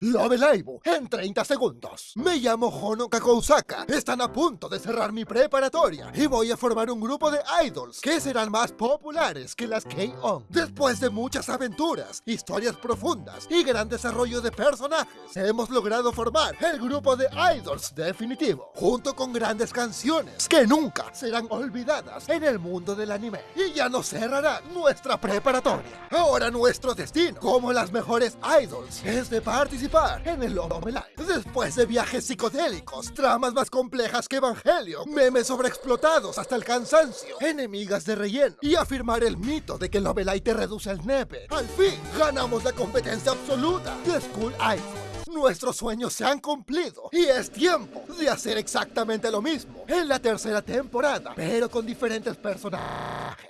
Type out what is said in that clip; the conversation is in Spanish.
Love Live en 30 segundos. Me llamo Hono Kakousaka. Están a punto de cerrar mi preparatoria y voy a formar un grupo de idols que serán más populares que las K-On. Después de muchas aventuras, historias profundas y gran desarrollo de personajes, hemos logrado formar el grupo de idols definitivo, junto con grandes canciones que nunca serán olvidadas en el mundo del anime. Y ya no cerrará nuestra preparatoria. Ahora nuestro destino, como las mejores idols, es de participar en el Live. Después de viajes psicodélicos, tramas más complejas que Evangelio, memes sobreexplotados hasta el cansancio, enemigas de relleno y afirmar el mito de que Live te reduce el nepe. Al fin, ganamos la competencia absoluta de School Idol. Nuestros sueños se han cumplido y es tiempo de hacer exactamente lo mismo en la tercera temporada, pero con diferentes personajes.